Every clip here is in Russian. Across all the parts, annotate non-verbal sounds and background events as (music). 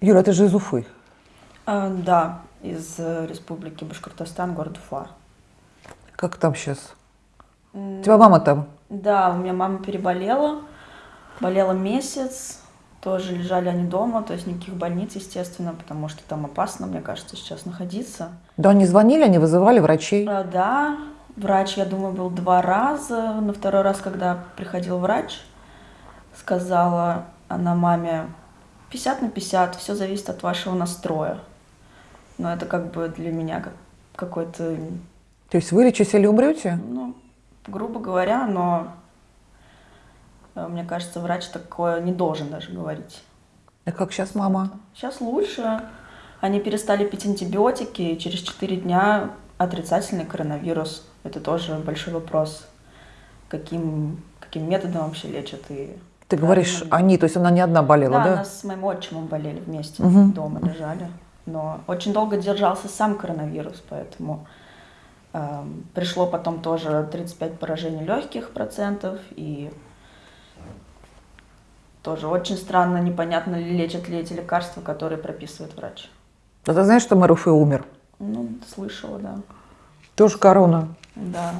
Юра, ты же из Уфы. А, да, из э, республики Башкортостан, город Уфа. Как там сейчас? У тебя мама там? Да, у меня мама переболела, болела месяц, тоже лежали они дома, то есть никаких больниц, естественно, потому что там опасно, мне кажется, сейчас находиться. Да, они звонили, они вызывали врачей? А, да, врач, я думаю, был два раза. На второй раз, когда приходил врач, сказала она маме, 50 на 50, все зависит от вашего настроя. Но это как бы для меня как какой-то... То есть вылечите или умрете? Ну, грубо говоря, но э, мне кажется, врач такое не должен даже говорить. А как сейчас мама? Сейчас лучше. Они перестали пить антибиотики, и через 4 дня отрицательный коронавирус. Это тоже большой вопрос, каким, каким методом вообще лечат. И Ты говоришь, они, то есть она не одна болела, да? да? она с моим отчимом болели вместе, Мгм. дома лежали. Но очень долго держался сам коронавирус, поэтому эм, пришло потом тоже 35 поражений легких процентов, и тоже очень странно, непонятно, лечат ли эти лекарства, которые прописывает врач. А ты знаешь, что мэр Уфы умер? Ну, слышала, да. Тоже корона. Да.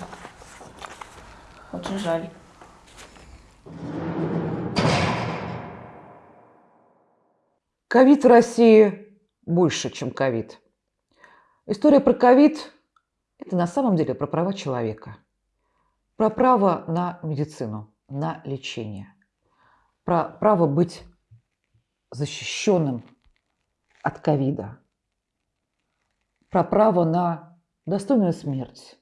Очень жаль. Ковид в России больше, чем ковид. История про ковид – это на самом деле про права человека. Про право на медицину, на лечение. Про право быть защищенным от ковида. Про право на достойную смерть.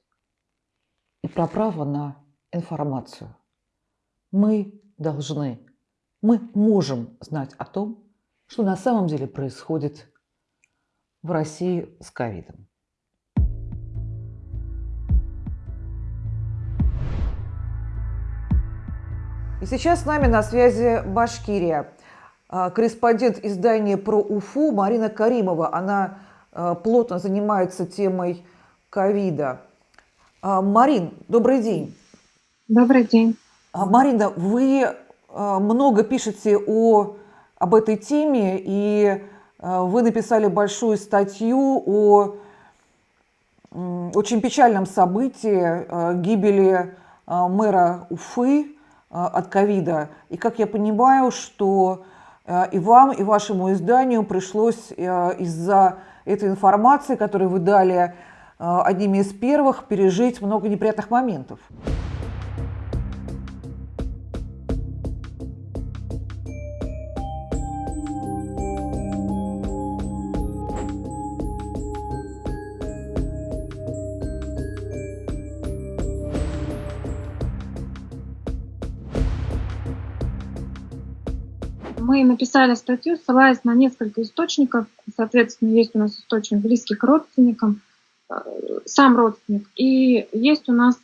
И про право на информацию. Мы должны, мы можем знать о том, что на самом деле происходит в России с ковидом. И сейчас с нами на связи Башкирия. А, Корреспондент издания про Уфу Марина Каримова. Она а, плотно занимается темой ковида. А, Марин, добрый день. Добрый день. Марина, вы много пишете о, об этой теме, и а, вы написали большую статью о очень печальном событии а, гибели а, мэра Уфы от ковида. И как я понимаю, что и вам, и вашему изданию пришлось из-за этой информации, которую вы дали одними из первых, пережить много неприятных моментов. Мы написали статью, ссылаясь на несколько источников. Соответственно, есть у нас источник близкий к родственникам, э, сам родственник. И есть у нас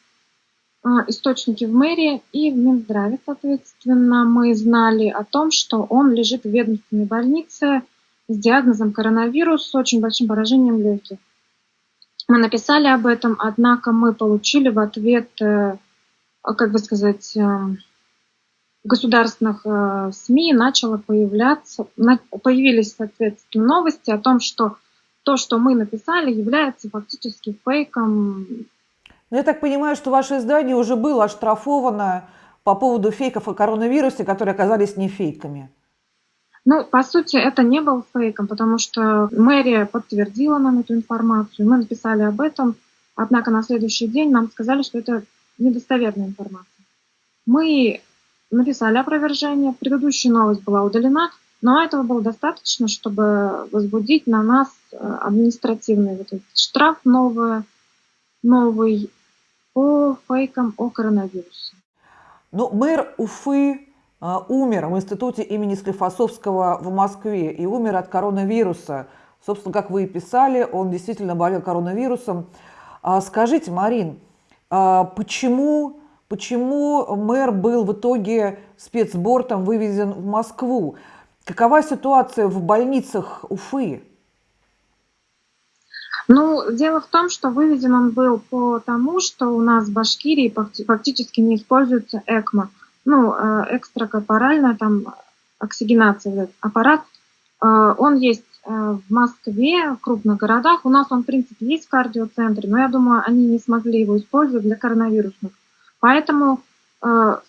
э, источники в мэрии и в Минздраве, соответственно. Мы знали о том, что он лежит в ведомственной больнице с диагнозом коронавирус с очень большим поражением легких. Мы написали об этом, однако мы получили в ответ, э, как бы сказать, эм, государственных э, СМИ начало появляться, появились, соответственно, новости о том, что то, что мы написали, является фактически фейком. Ну, я так понимаю, что ваше издание уже было оштрафовано по поводу фейков о коронавирусе, которые оказались не фейками. Ну, по сути, это не был фейком, потому что мэрия подтвердила нам эту информацию, мы написали об этом, однако на следующий день нам сказали, что это недостоверная информация. Мы написали опровержение, предыдущая новость была удалена, но этого было достаточно, чтобы возбудить на нас э, административный вот этот штраф новый, новый по фейкам о коронавирусе. Но мэр Уфы а, умер в институте имени Склифосовского в Москве и умер от коронавируса. Собственно, как вы и писали, он действительно болел коронавирусом. А, Скажите, Марин, а, почему, почему мэр был в итоге спецбортом вывезен в Москву? Какова ситуация в больницах Уфы? Ну, дело в том, что выведен он был по тому, что у нас в Башкирии факти- фактически не используется ЭКМО. Ну, э, экстракорпоральная там оксигенация, аппарат. Он есть в Москве, в крупных городах. У нас он, в принципе, есть в кардиоцентре, но я думаю, они не смогли его использовать для коронавирусных. Поэтому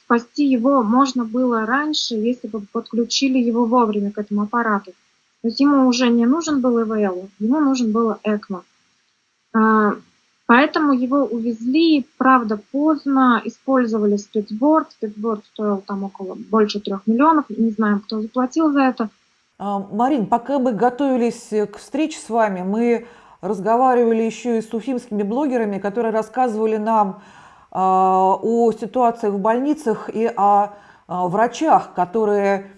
спасти его можно было раньше, если бы подключили его вовремя к этому аппарату. То есть ему уже не нужен был ИВЛ, ему нужен был ЭКМО. Поэтому его увезли, правда, поздно, использовали спецборд. Спецборд стоил там около больше трех миллионов, не знаем, кто заплатил за это. А, Марин, пока мы готовились к встрече с вами, мы разговаривали еще и с уфимскими блогерами, которые рассказывали нам о ситуациях в больницах и о а, врачах, которые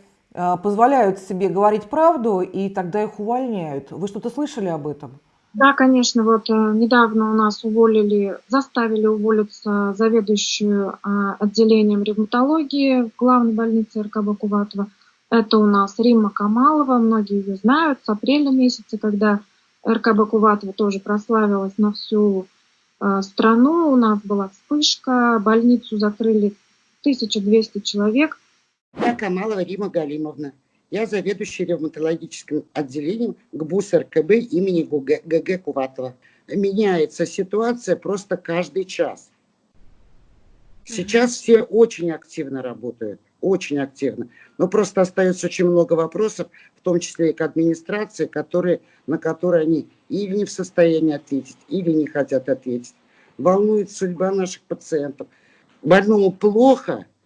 позволяют себе говорить правду, и тогда их увольняют. Вы что-то слышали об этом? Да, конечно, вот э, недавно у нас уволили, заставили уволиться заведующую отделением ревматологии в главной больнице РКБ Куватова. Это у нас Римма Камалова, многие ее знают, с апреля месяца, когда РКБ Куватова тоже прославилась на всю э, страну. У нас была вспышка, больницу закрыли 1200 человек. Я Камалова Рима Галимовна. Я заведующий ревматологическим отделением ГБУС РКБ имени ГГ Куватова. Меняется ситуация просто каждый час. Сейчас все очень активно работают, очень активно. Но просто остается очень много вопросов, в том числе и к администрации, которые, на которые они или не в состоянии ответить, или не хотят ответить. Волнует судьба наших пациентов. Больному плохо –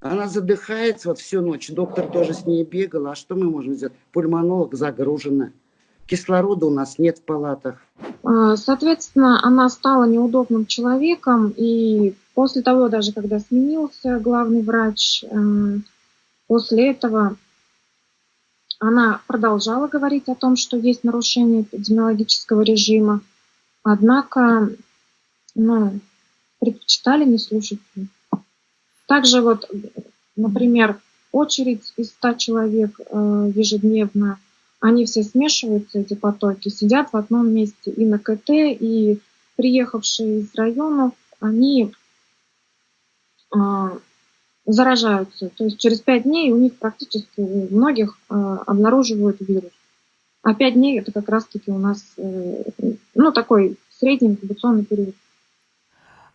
она задыхается вот всю ночь. Доктор тоже с ней бегал. А что мы можем сделать? Пульмонолог загружена. Кислорода у нас нет в палатах. А, соответственно, она стала неудобным человеком. И после того, даже когда сменился главный врач, э, после этого она продолжала говорить о том, что есть нарушение эпидемиологического режима. Однако, ну, предпочитали не слушать. Также вот, например, очередь из 100 человек э, ежедневно, они все смешиваются, эти потоки, сидят в одном месте и на КТ, и приехавшие из районов, они заражаются. То есть через 5 дней у них практически у многих э, обнаруживают вирус. А 5 дней это как раз-таки у нас ну, такой средний инкубационный период.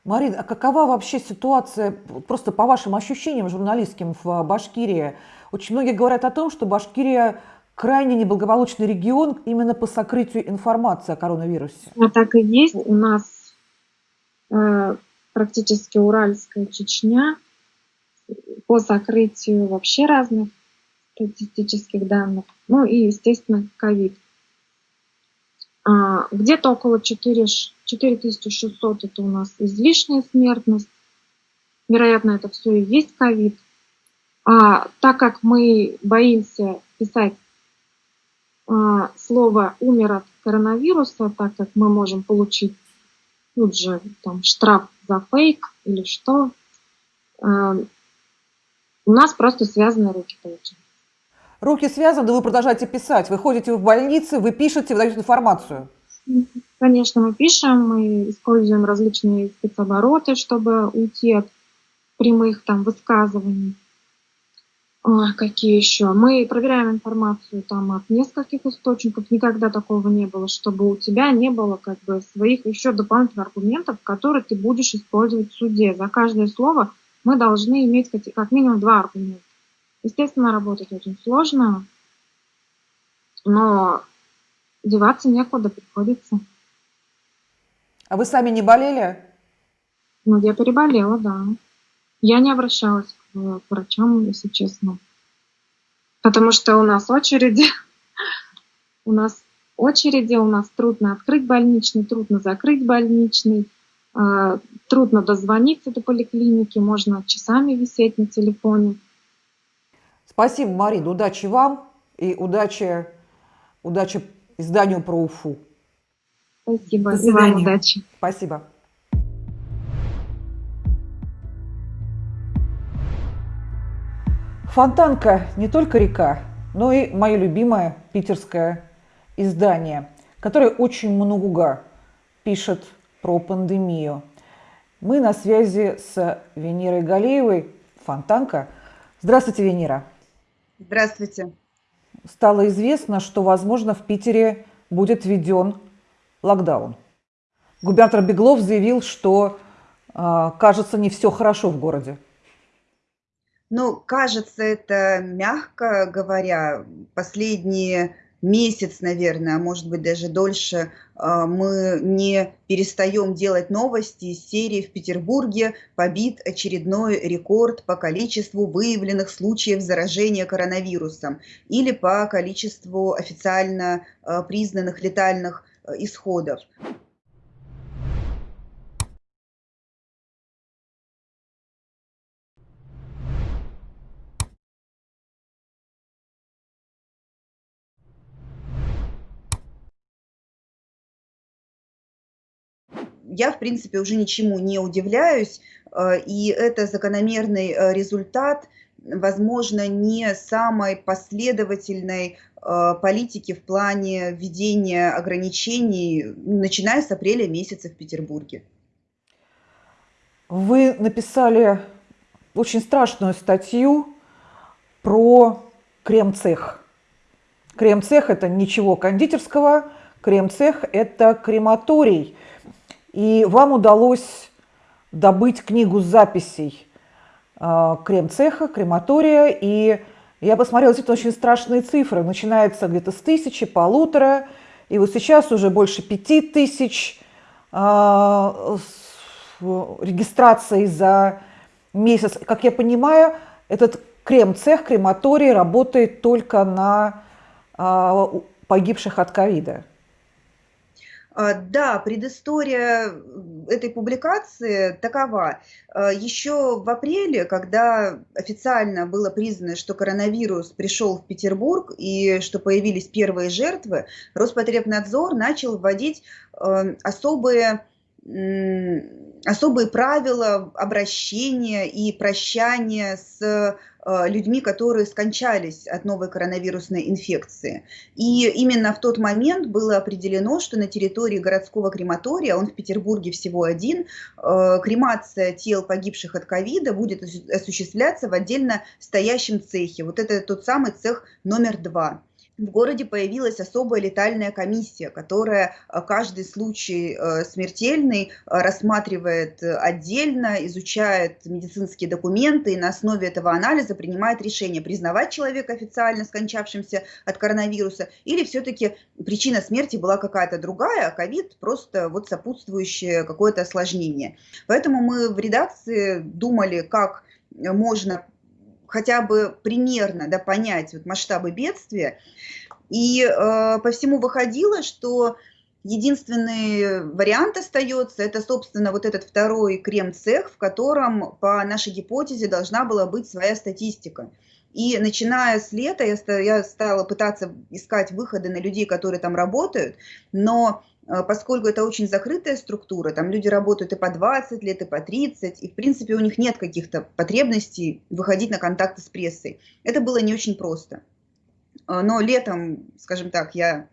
Марина, а какова вообще ситуация, просто по вашим ощущениям журналистским в Башкирии? Очень многие говорят о том, что Башкирия крайне неблагополучный регион именно по сокрытию информации о коронавирусе. А так и есть. У нас э, практически Уральская Чечня по сокрытию вообще разных статистических данных. Ну и, естественно, ковид. А, где-то около 4, 4600 это у нас излишняя смертность. Вероятно, это все и есть ковид. А так как мы боимся писать а, слово «умер от коронавируса», так как мы можем получить тут же там, штраф за фейк или что, а, у нас просто связаны руки получаются. Руки связаны, вы продолжаете писать. Вы ходите в больницы, вы пишете, вы даете информацию. Конечно, мы пишем, мы используем различные спецобороты, чтобы уйти от прямых там высказываний. Ой, какие еще? Мы проверяем информацию там от нескольких источников. Никогда такого не было, чтобы у тебя не было как бы своих еще дополнительных аргументов, которые ты будешь использовать в суде. За каждое слово мы должны иметь как минимум два аргумента. Естественно, работать очень сложно, но деваться некуда, приходится. А вы сами не болели? Ну, я переболела, да. Я не обращалась к врачам, если честно. Потому что у нас очереди. (laughs) у нас очереди, у нас трудно открыть больничный, трудно закрыть больничный, э, трудно дозвониться до поликлиники, можно часами висеть на телефоне. Спасибо, Марина. Удачи вам и удачи, удачи изданию про Уфу. Спасибо. И вам удачи. Спасибо. Фонтанка не только река, но и мое любимое питерское издание, которое очень много пишет про пандемию. Мы на связи с Венерой Галеевой, Фонтанка. Здравствуйте, Венера. Здравствуйте. стало известно, что, возможно, в Питере будет введен локдаун. Губернатор Беглов заявил, что, а, кажется, не все хорошо в городе. Ну, кажется, это мягко говоря. Последние месяц, наверное, а может быть даже дольше, а, мы не перестаем делать новости из серии «В Петербурге побит очередной рекорд по количеству выявленных случаев заражения коронавирусом или по количеству официально а, признанных летальных исходов. Я, в принципе, уже ничему не удивляюсь, э, и это закономерный э, результат, возможно, не самой последовательной э, политики в плане введения ограничений, начиная с апреля месяца в Петербурге. Вы написали очень страшную статью про крем-цех. Крем-цех – это ничего кондитерского, крем-цех – это крематорий – и вам удалось добыть книгу записей э, крем-цеха, крематория. И я посмотрела, действительно очень страшные цифры. Начинается где-то с тысячи, полутора. И вот сейчас уже больше пяти тысяч э, регистраций за месяц. Как я понимаю, этот крем-цех, крематорий работает только на э, погибших от ковида. А, да, предыстория этой публикации такова. А, Еще в апреле, когда официально было признано, что коронавирус пришел в Петербург и что появились первые жертвы, Роспотребнадзор начал вводить а, особые особые правила обращения и прощания с Э, людьми, которые скончались от новой коронавирусной инфекции. И именно в тот момент было определено, что на территории городского крематория, он в Петербурге всего один, э, кремация тел погибших от ковида будет осуществляться в отдельно стоящем цехе. Вот это тот самый цех номер два в городе появилась особая летальная комиссия, которая э, каждый случай э, смертельный э, рассматривает отдельно, изучает медицинские документы и на основе этого анализа принимает решение, признавать человека официально скончавшимся от коронавируса или все-таки причина смерти была какая-то другая, а ковид просто вот сопутствующее какое-то осложнение. Поэтому мы в редакции думали, как можно хотя бы примерно да, понять вот масштабы бедствия. И э, по всему выходило, что единственный вариант остается, это, собственно, вот этот второй крем-цех, в котором, по нашей гипотезе, должна была быть своя статистика. И начиная с лета я, я стала пытаться искать выходы на людей, которые там работают, но поскольку это очень закрытая структура, там люди работают и по 20 лет, и по 30, и в принципе у них нет каких-то потребностей выходить на контакты с прессой. Это было не очень просто. А, но летом, скажем так, я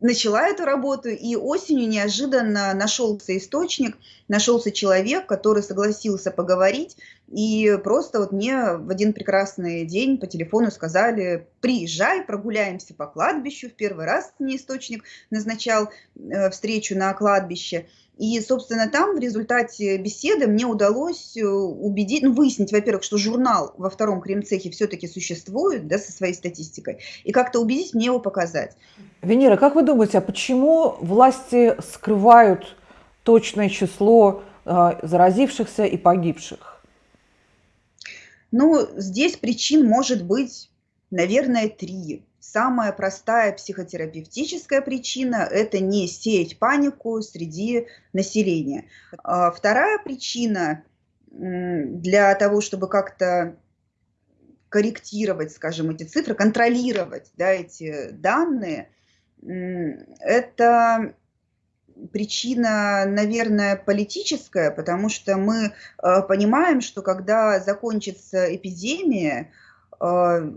начала эту работу, и осенью неожиданно нашелся источник, нашелся человек, который согласился поговорить, и просто вот мне в один прекрасный день по телефону сказали, приезжай, прогуляемся по кладбищу, в первый раз мне источник назначал э, встречу на кладбище, и, собственно, там в результате беседы мне удалось э, убедить, ну, выяснить, во-первых, что журнал во втором кремцехе все-таки существует, да, со своей статистикой, и как-то убедить мне его показать. Венера, как вы думаете, а почему власти скрывают точное число э, заразившихся и погибших? Ну, здесь причин может быть, наверное, три. Самая простая психотерапевтическая причина – это не сеять панику среди населения. А вторая причина для того, чтобы как-то корректировать, скажем, эти цифры, контролировать да, эти данные, это причина, наверное, политическая, потому что мы э, понимаем, что когда закончится эпидемия, э,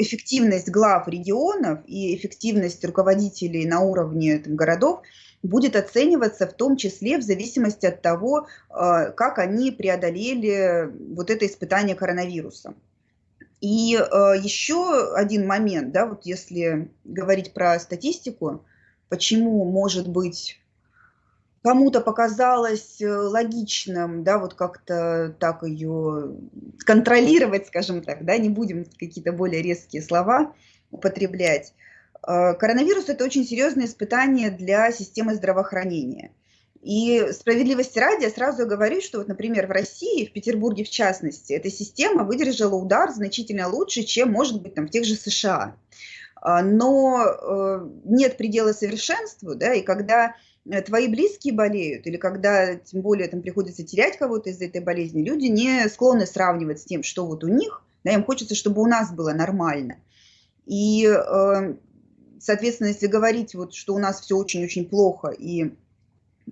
эффективность глав регионов и эффективность руководителей на уровне там, городов будет оцениваться в том числе в зависимости от того, э, как они преодолели вот это испытание коронавирусом. И э, еще один момент, да, вот если говорить про статистику, почему, может быть, кому-то показалось э, логичным, да, вот как-то так ее контролировать, скажем так, да, не будем какие-то более резкие слова употреблять. Э, коронавирус – это очень серьезное испытание для системы здравоохранения. И справедливости ради я сразу говорю, что вот, например, в России, в Петербурге в частности, эта система выдержала удар значительно лучше, чем, может быть, там, в тех же США. А, но э, нет предела совершенству, да, и когда э, твои близкие болеют, или когда, тем более, там приходится терять кого-то из-за этой болезни, люди не склонны сравнивать с тем, что вот у них, да, им хочется, чтобы у нас было нормально. И, э, соответственно, если говорить, вот, что у нас все очень-очень плохо, и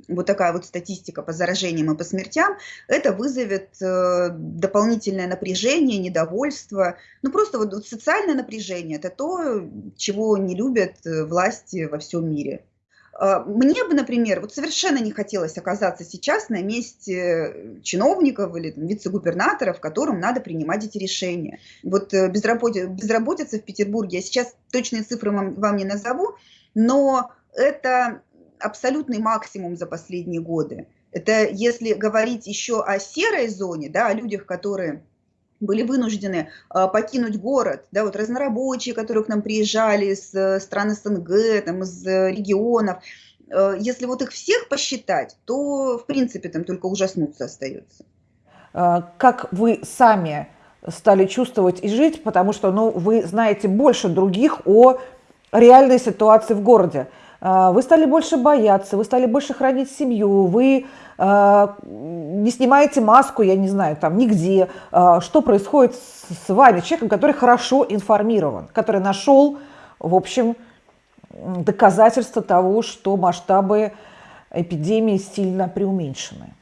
вот такая вот статистика по заражениям и по смертям, это вызовет э, дополнительное напряжение, недовольство. Ну, просто вот социальное напряжение – это то, чего не любят э, власти во всем мире. А, мне бы, например, вот совершенно не хотелось оказаться сейчас на месте чиновников или вице-губернаторов, которым надо принимать эти решения. Вот э, безработица, безработица в Петербурге, я сейчас точные цифры вам, вам не назову, но это абсолютный максимум за последние годы. Это если говорить еще о серой зоне, да, о людях, которые были вынуждены э, покинуть город, да, вот разнорабочие, которые к нам приезжали с э, стран СНГ, там, из э, регионов, э, если вот их всех посчитать, то, в принципе, там только ужаснуться остается. А, как вы сами стали чувствовать и жить, потому что, ну, вы знаете больше других о реальной ситуации в городе. А, вы стали больше бояться, вы стали больше хранить семью, вы а, не снимаете маску, я не знаю, там нигде. А, что происходит с вами, человеком, который хорошо информирован, который нашел, в общем, доказательства того, что масштабы эпидемии сильно преуменьшены?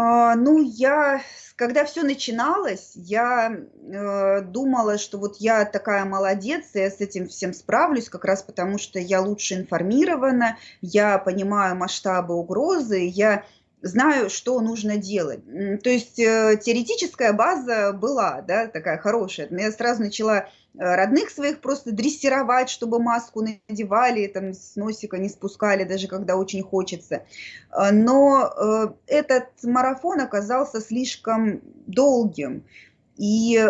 Ну, я когда все начиналось, я э, думала, что вот я такая молодец, я с этим всем справлюсь, как раз потому что я лучше информирована, я понимаю масштабы угрозы, я знаю, что нужно делать. То есть э, теоретическая база была, да, такая хорошая. Я сразу начала Э, родных своих просто дрессировать, чтобы маску надевали, там, с носика не спускали, даже когда очень хочется. Э, но этот марафон оказался слишком долгим. И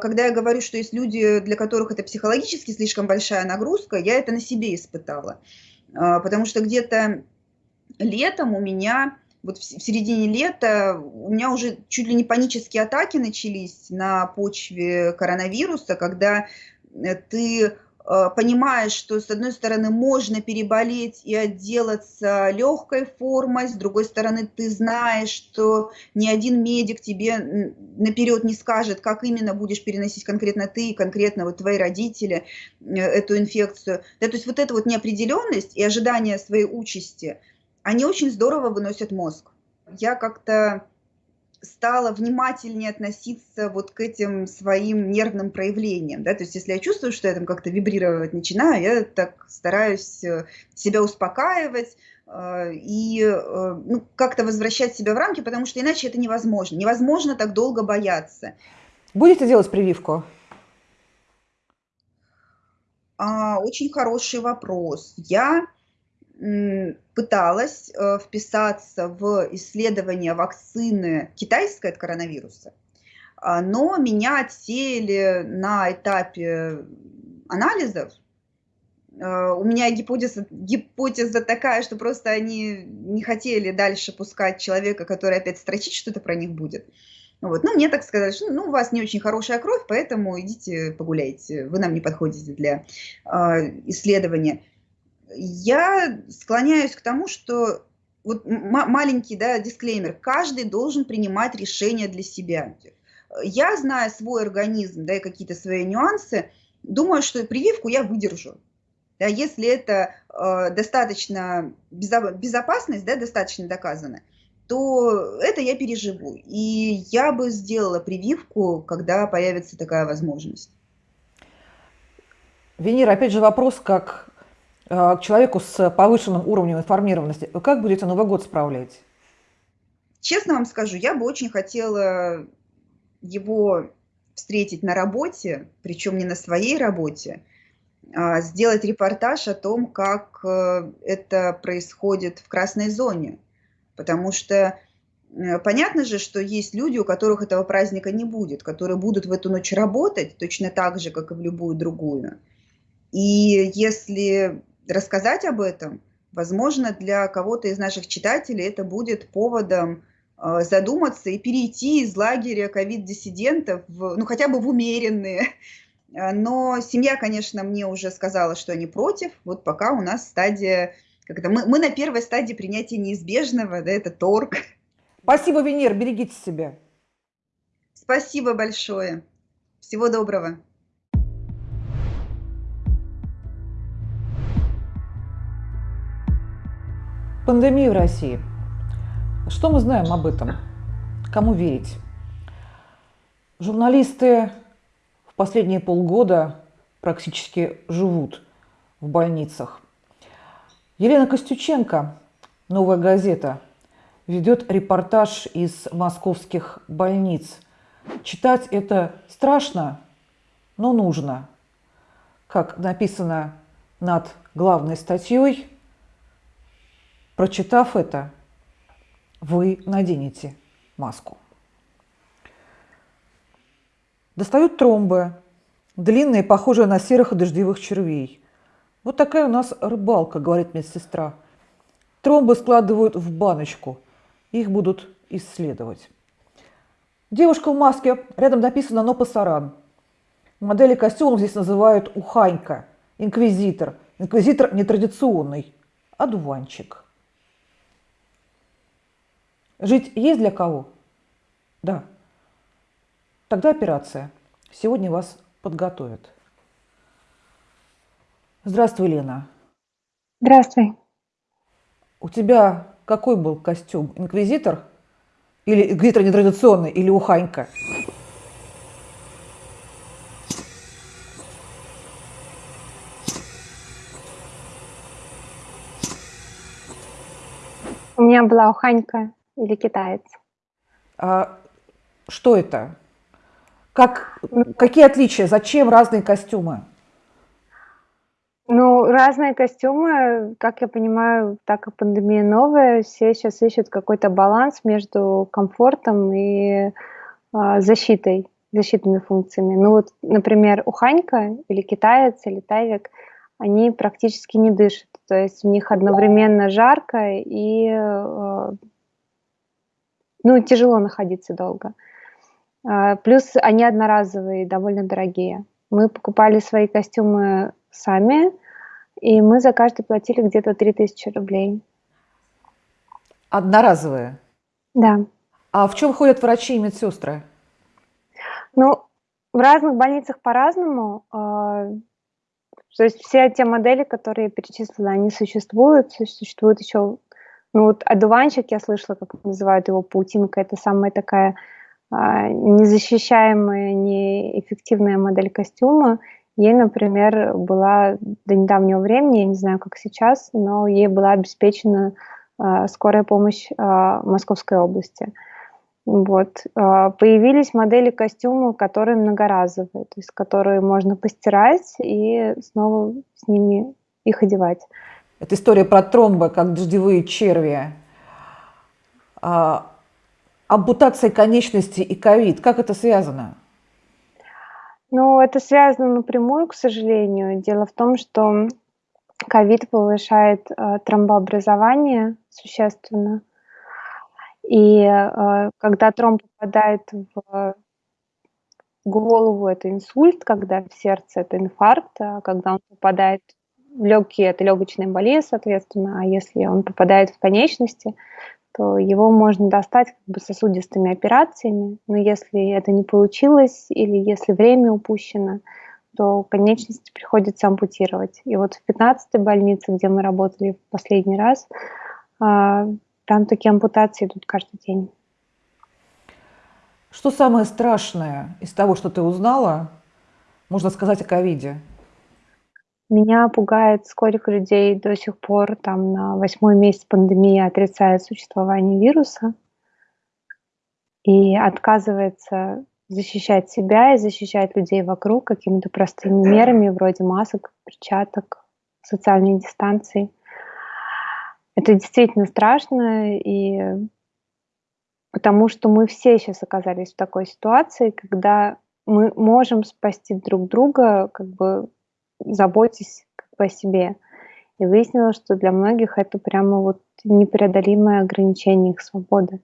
когда я говорю, что есть люди, для которых это психологически слишком большая нагрузка, я это на себе испытала. Потому что где-то летом у меня вот в середине лета у меня уже чуть ли не панические атаки начались на почве коронавируса, когда э, ты э, понимаешь, что с одной стороны можно переболеть и отделаться легкой формой, с другой стороны ты знаешь, что ни один медик тебе наперед не скажет, как именно будешь переносить конкретно ты, конкретно вот твои родители э, эту инфекцию. Да, то есть вот эта вот неопределенность и ожидание своей участи – они очень здорово выносят мозг. Я как-то стала внимательнее относиться вот к этим своим нервным проявлениям, да, то есть если я чувствую, что я там как-то вибрировать начинаю, я так стараюсь э, себя успокаивать э, и э, ну, как-то возвращать себя в рамки, потому что иначе это невозможно. Невозможно так долго бояться. Будете делать прививку? А, очень хороший вопрос. Я пыталась э, вписаться в исследование вакцины китайской от коронавируса, а, но меня отсеяли на этапе анализов. Э, у меня гипотеза, гипотеза такая, что просто они не хотели дальше пускать человека, который опять строчить что-то про них будет. Вот. Ну, мне так сказали, что ну, у вас не очень хорошая кровь, поэтому идите погуляйте, вы нам не подходите для э, исследования я склоняюсь к тому, что вот маленький да, дисклеймер, каждый должен принимать решение для себя. Я, зная свой организм, да, и какие-то свои нюансы, думаю, что прививку я выдержу. Да, если это э, достаточно безопасность, да, достаточно доказана, то это я переживу. И я бы сделала прививку, когда появится такая возможность. Венера, опять же вопрос, как к человеку с повышенным уровнем информированности, как будете Новый год справлять? Честно вам скажу, я бы очень хотела его встретить на работе, причем не на своей работе, а, сделать репортаж о том, как э, это происходит в красной зоне. Потому что э, понятно же, что есть люди, у которых этого праздника не будет, которые будут в эту ночь работать точно так же, как и в любую другую. И если рассказать об этом, возможно, для кого-то из наших читателей это будет поводом э, задуматься и перейти из лагеря ковид-диссидентов, ну хотя бы в умеренные Э, но семья, конечно, мне уже сказала, что они против. Вот пока у нас стадия, когда мы, мы на первой стадии принятия неизбежного, да, это торг. Спасибо, Венер, берегите себя. Спасибо большое. Всего доброго. Пандемия в России. Что мы знаем об этом? Кому верить? Журналисты последние полгода практически живут в больницах. Елена Костюченко, «Новая газета», ведет репортаж из московских больниц. Читать это страшно, но нужно. Как написано над главной статьей, прочитав это, вы наденете маску. Достают тромбы, длинные, похожие на серых и дождевых червей. Вот такая у нас рыбалка, говорит медсестра. Тромбы складывают в баночку. Их будут исследовать. Девушка в маске, рядом написано «Но пасаран». Модели костюмов здесь называют уханька, инквизитор. Инквизитор нетрадиционный, одуванчик. Жить есть для кого? Да. Тогда операция. Сегодня вас подготовят. Здравствуй, Лена. Здравствуй. У тебя какой был костюм? Инквизитор? Или инквизитор нетрадиционный? Или уханька? У меня была уханька или китаец. А что это? Как, какие отличия? Зачем разные костюмы? Ну, разные костюмы, как я понимаю, так как пандемия новая, все сейчас ищут какой-то баланс между комфортом и э, защитой, защитными функциями. Ну вот, например, уханька или китаец или тайвик, они практически не дышат. То есть у них одновременно жарко и э, ну, тяжело находиться долго. А, плюс они одноразовые, довольно дорогие. Мы покупали свои костюмы сами, и мы за каждый платили где-то 3000 рублей. Одноразовые? Да. А в чем ходят врачи и медсестры? Ну, в разных больницах по-разному. А, то есть все те модели, которые я перечислила, они существуют. Существует еще, ну вот одуванчик, я слышала, как называют его паутинка. Это самая такая а, незащищаемая, неэффективная модель костюма. Ей, например, была до недавнего времени, я не знаю, как сейчас, но ей была обеспечена а, скорая помощь а, Московской области. Вот. Появились модели костюма, которые многоразовые, то есть которые можно постирать и снова с ними их одевать. Это история про тромбы, как дождевые черви ампутация конечности и ковид. Как это связано? Ну, это связано напрямую, к сожалению. Дело в том, что ковид повышает э, тромбообразование существенно. И э, когда тромб попадает в голову, это инсульт, когда в сердце это инфаркт, а когда он попадает легкие, это легочная болезнь, соответственно, а если он попадает в конечности, то его можно достать как бы сосудистыми операциями, но если это не получилось или если время упущено, то конечности приходится ампутировать. И вот в 15-й больнице, где мы работали в последний раз, а, там такие ампутации идут каждый день. Что самое страшное из того, что ты узнала, можно сказать о ковиде? Меня пугает, сколько людей до сих пор, там, на восьмой месяц пандемии отрицает существование вируса и отказывается защищать себя и защищать людей вокруг какими-то простыми (clears throat) мерами, вроде масок, перчаток, социальной дистанции. Это действительно страшно, и потому что мы все сейчас оказались в такой ситуации, когда мы можем спасти друг друга, как бы заботясь как бы о себе. И выяснилось, что для многих это прямо вот непреодолимое ограничение их свободы.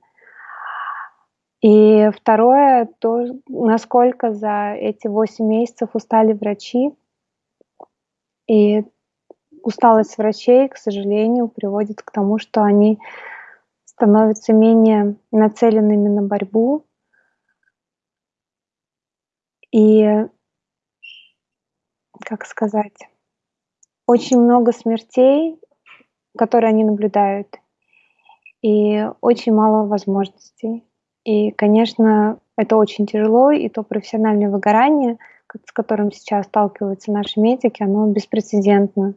И второе, то, насколько за эти 8 месяцев устали врачи. И усталость врачей, к сожалению, приводит к тому, что они становятся менее нацеленными на борьбу. И, как сказать, очень много смертей, которые они наблюдают, и очень мало возможностей. И, конечно, это очень тяжело, и то профессиональное выгорание, с которым сейчас сталкиваются наши медики, оно беспрецедентно.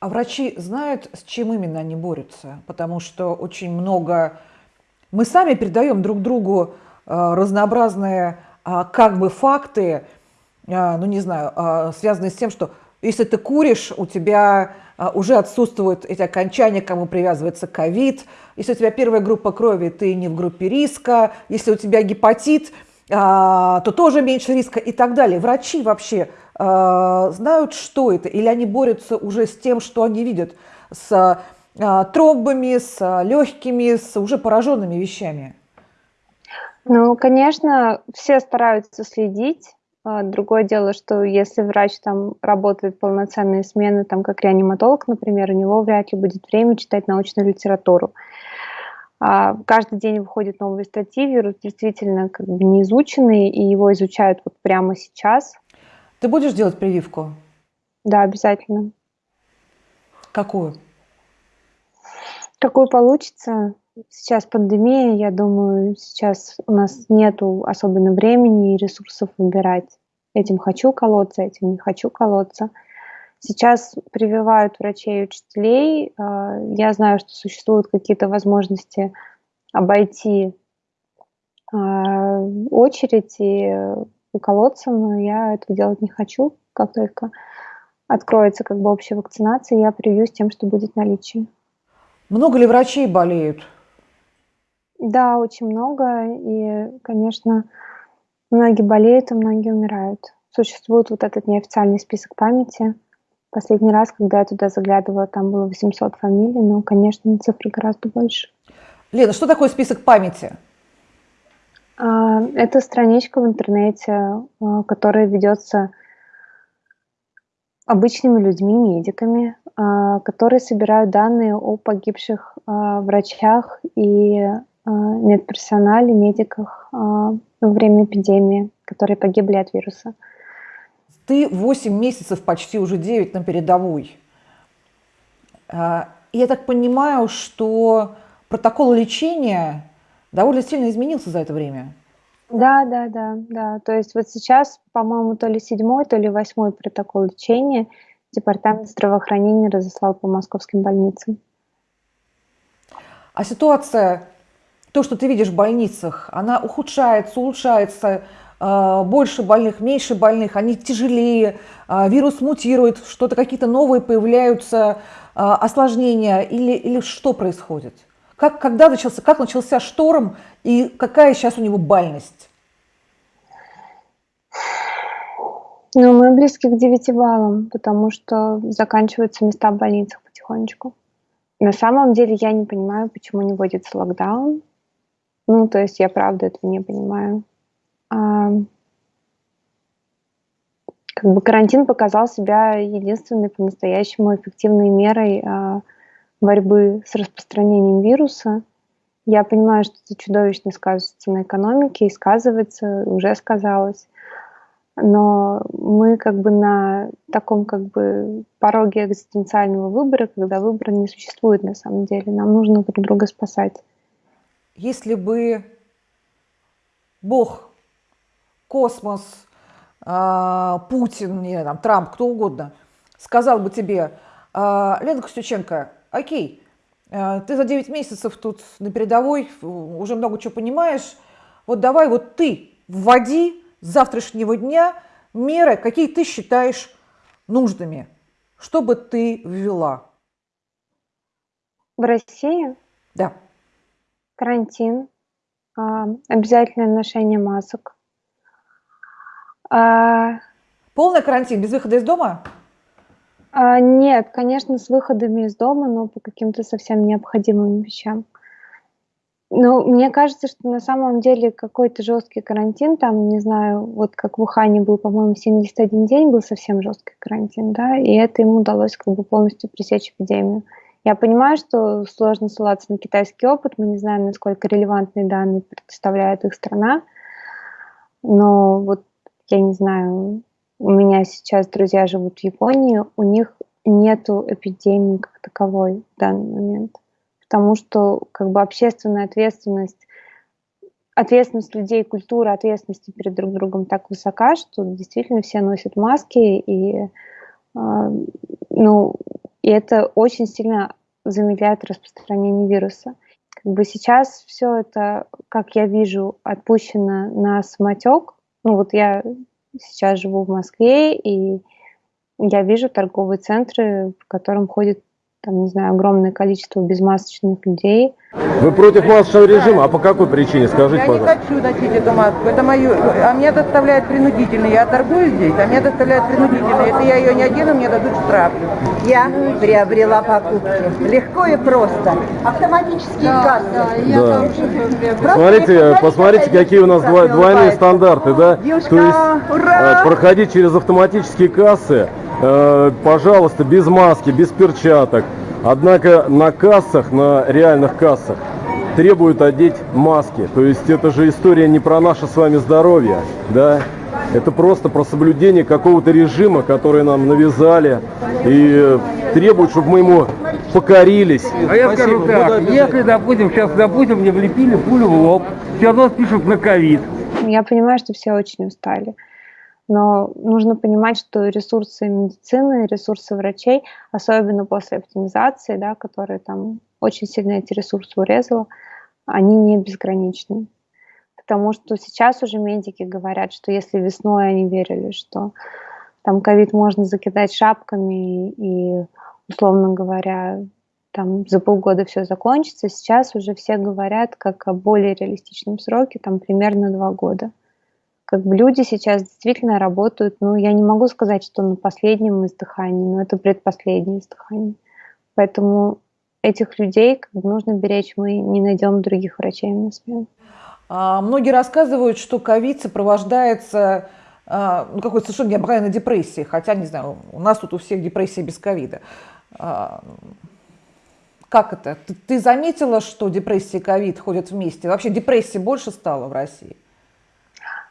А врачи знают, с чем именно они борются? Потому что очень много... Мы сами передаем друг другу э, разнообразные э, как бы факты, ну не знаю, связанные с тем, что если ты куришь, у тебя уже отсутствуют эти окончания, к кому привязывается ковид. Если у тебя первая группа крови, ты не в группе риска. Если у тебя гепатит, то тоже меньше риска и так далее. Врачи вообще знают, что это, или они борются уже с тем, что они видят, с тромбами, с легкими, с уже пораженными вещами? Ну, конечно, все стараются следить а, другое дело, что если врач там работает полноценные смены, там как реаниматолог, например, у него вряд ли будет время читать научную литературу. А, каждый день выходят новые статьи, вирус действительно как бы не изученный, и его изучают вот прямо сейчас. Ты будешь делать прививку? Да, обязательно. Какую? Какую получится. Сейчас пандемия, я думаю, сейчас у нас нету особенно времени и ресурсов выбирать. Этим хочу колоться, этим не хочу колоться. Сейчас прививают врачей и учителей. А, я знаю, что существуют какие-то возможности обойти а, очередь и уколоться, но я этого делать не хочу. Как только откроется как бы общая вакцинация, я привьюсь тем, что будет наличие. Много ли врачей болеют? Да, очень много. И, конечно, многие болеют, и многие умирают. Существует вот этот неофициальный список памяти. Последний раз, когда я туда заглядывала, там было 800 фамилий, но, конечно, цифры гораздо больше. Лена, что такое список памяти? А, это страничка в интернете, а, которая ведется обычными людьми, медиками, а, которые собирают данные о погибших врачах и медперсонале, медиках а, во время эпидемии, которые погибли от вируса. Ты 8 месяцев, почти уже 9 на передовой. А, я так понимаю, что протокол лечения довольно сильно изменился за это время. Да, да, да, да. То есть вот сейчас, по-моему, то ли седьмой, то ли восьмой протокол лечения Департамент здравоохранения разослал по московским больницам. А ситуация то, что ты видишь в больницах, она ухудшается, улучшается, а, больше больных, меньше больных, они тяжелее, а, вирус мутирует, что-то какие-то новые появляются, а, осложнения или, или что происходит? Как, когда начался, как начался шторм и какая сейчас у него бальность? Ну, мы близки к 9 баллам, потому что заканчиваются места в больницах потихонечку. На самом деле я не понимаю, почему не вводится локдаун, ну, то есть я правда этого не понимаю. А, как бы карантин показал себя единственной по-настоящему эффективной мерой а, борьбы с распространением вируса. Я понимаю, что это чудовищно сказывается на экономике и сказывается, уже сказалось. Но мы как бы на таком как бы пороге экзистенциального выбора, когда выбора не существует на самом деле. Нам нужно друг друга спасать если бы Бог, космос, а, Путин, не, там, Трамп, кто угодно, сказал бы тебе, «А, Лена Костюченко, окей, а, ты за 9 месяцев тут на передовой, уже много чего понимаешь, вот давай вот ты вводи с завтрашнего дня меры, какие ты считаешь нужными, чтобы ты ввела. В России? Да. Карантин, а, обязательное ношение масок. А, Полный карантин, без выхода из дома? А, нет, конечно, с выходами из дома, но по каким-то совсем необходимым вещам. Ну, мне кажется, что на самом деле какой-то жесткий карантин, там, не знаю, вот как в Ухане был, по-моему, 71 день был совсем жесткий карантин, да, и это ему удалось как бы полностью пресечь эпидемию. Я понимаю, что сложно ссылаться на китайский опыт, мы не знаем, насколько релевантные данные предоставляет их страна, но вот я не знаю, у меня сейчас друзья живут в Японии, у них нету эпидемии как таковой в данный момент, потому что как бы общественная ответственность, ответственность людей, культура ответственности перед друг другом так высока, что действительно все носят маски и а, ну и это очень сильно замедляет распространение вируса. Как бы сейчас все это, как я вижу, отпущено на самотек. Ну вот я сейчас живу в Москве, и я вижу торговые центры, в котором ходит там, не знаю, огромное количество безмасочных людей. Вы против масочного режима? А по какой причине? Скажите, я пожалуйста. Я не хочу носить эту маску. Это мою... А меня доставляет принудительно. Я торгую здесь, а меня доставляет принудительно. Если я ее не одену, мне дадут штраф. Я приобрела покупки. Легко и просто. Автоматические да, кассы. Да, я да. Смотрите, посмотрите, какие у нас двойные стандарты, да? Юшка, То есть ура! проходить через автоматические кассы пожалуйста, без маски, без перчаток. Однако на кассах, на реальных кассах, требуют одеть маски. То есть это же история не про наше с вами здоровье, да? Это просто про соблюдение какого-то режима, который нам навязали и требуют, чтобы мы ему покорились. А я скажу так, если, допустим, сейчас, допустим, мне влепили пулю в лоб, все равно спишут на ковид. Я понимаю, что все очень устали. Но нужно понимать, что ресурсы медицины, ресурсы врачей, особенно после оптимизации, да, которая там очень сильно эти ресурсы урезала, они не безграничны. Потому что сейчас уже медики говорят, что если весной они верили, что там ковид можно закидать шапками и, условно говоря, там за полгода все закончится, сейчас уже все говорят как о более реалистичном сроке, там примерно два года как бы люди сейчас действительно работают, ну, я не могу сказать, что на последнем издыхании, но это предпоследнее издыхание. Поэтому этих людей как бы нужно беречь, мы не найдем других врачей на смену. А, многие рассказывают, что ковид сопровождается а, ну, какой-то совершенно необыкновенной депрессией, хотя, не знаю, у нас тут у всех депрессия без ковида. А, как это? Ты, ты заметила, что депрессия и ковид ходят вместе? Вообще депрессии больше стало в России?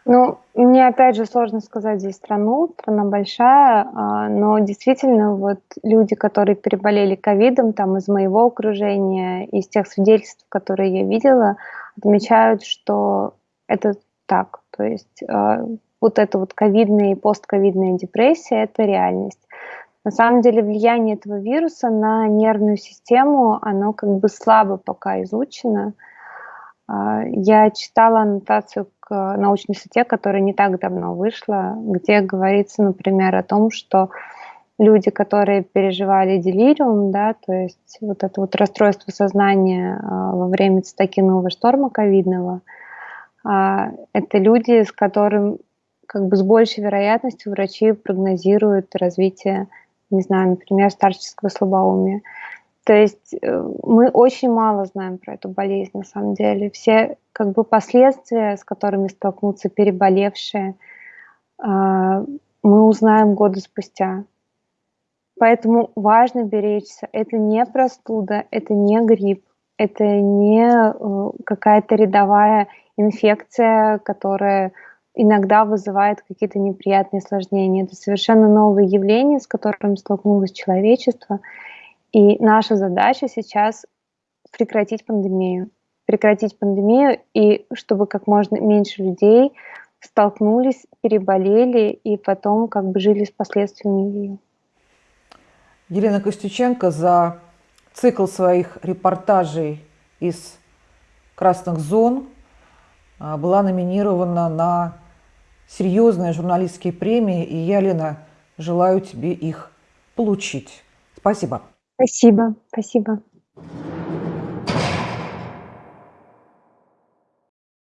Ну, мне опять же сложно сказать здесь страну, страна большая, а, но действительно вот люди, которые переболели ковидом, там из моего окружения, из тех свидетельств, которые я видела, отмечают, что это так. То есть а, вот эта вот ковидная и постковидная депрессия – это реальность. На самом деле влияние этого вируса на нервную систему, оно как бы слабо пока изучено. А, я читала аннотацию к научной статье, которая не так давно вышла, где говорится, например, о том, что люди, которые переживали делириум, да, то есть вот это вот расстройство сознания а, во время цитокинового шторма ковидного, а, это люди, с которым как бы с большей вероятностью врачи прогнозируют развитие, не знаю, например, старческого слабоумия. То есть э, мы очень мало знаем про эту болезнь на самом деле. Все как бы последствия, с которыми столкнутся переболевшие, а, мы узнаем годы спустя. Поэтому важно беречься. Это не простуда, это не грипп, это не э, какая-то рядовая инфекция, которая иногда вызывает какие-то неприятные осложнения. Это совершенно новое явление, с которым столкнулось человечество. И наша задача сейчас прекратить пандемию. Прекратить пандемию и чтобы как можно меньше людей столкнулись, переболели и потом как бы жили с последствиями ее. Елена Костюченко за цикл своих репортажей из красных зон а, была номинирована на серьезные журналистские премии, и я, Лена, желаю тебе их получить. Спасибо. Спасибо, спасибо.